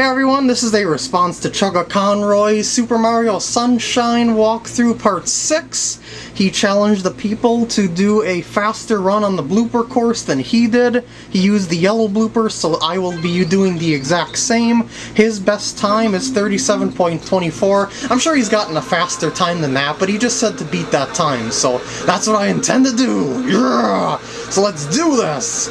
Hey everyone, this is a response to Chugga Conroy's Super Mario Sunshine walkthrough part 6. He challenged the people to do a faster run on the blooper course than he did. He used the yellow blooper, so I will be doing the exact same. His best time is 37.24. I'm sure he's gotten a faster time than that, but he just said to beat that time, so that's what I intend to do! Yeah! So let's do this!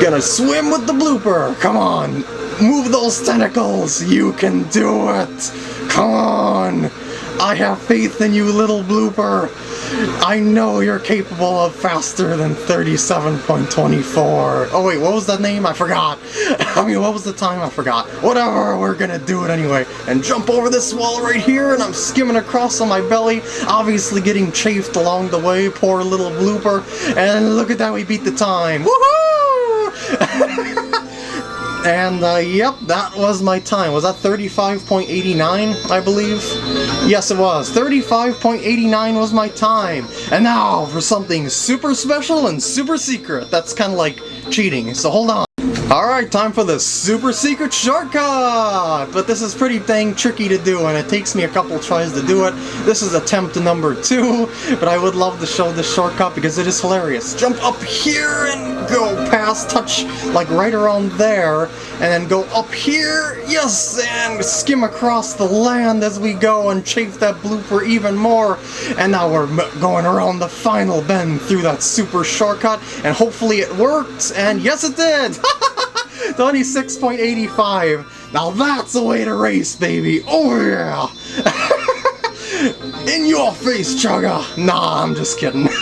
Gonna swim with the blooper! Come on! Move those tentacles! You can do it! Come on! I have faith in you, little blooper! I know you're capable of faster than 37.24. Oh wait, what was that name? I forgot. I mean, what was the time? I forgot. Whatever, we're gonna do it anyway. And jump over this wall right here, and I'm skimming across on my belly, obviously getting chafed along the way, poor little blooper. And look at that, we beat the time. Woohoo! And, uh, yep, that was my time. Was that 35.89, I believe? Yes, it was. 35.89 was my time. And now for something super special and super secret. That's kind of like cheating, so hold on. Alright, time for the super secret shortcut! But this is pretty dang tricky to do, and it takes me a couple tries to do it. This is attempt number two, but I would love to show this shortcut because it is hilarious. Jump up here and go past, touch like right around there, and then go up here, yes, and skim across the land as we go and chafe that blooper even more. And now we're going around the final bend through that super shortcut, and hopefully it worked, and yes it did! 26.85. Now that's the way to race, baby. Oh yeah. In your face, Chugga. Nah, I'm just kidding.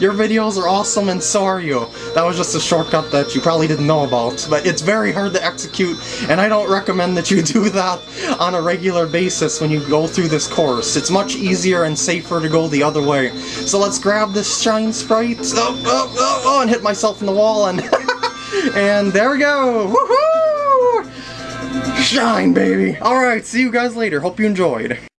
Your videos are awesome and so are you. That was just a shortcut that you probably didn't know about, but it's very hard to execute, and I don't recommend that you do that on a regular basis when you go through this course. It's much easier and safer to go the other way. So let's grab this shine sprite, oh, oh, oh, oh and hit myself in the wall, and... And there we go! Woohoo! Shine, baby! Alright, see you guys later. Hope you enjoyed.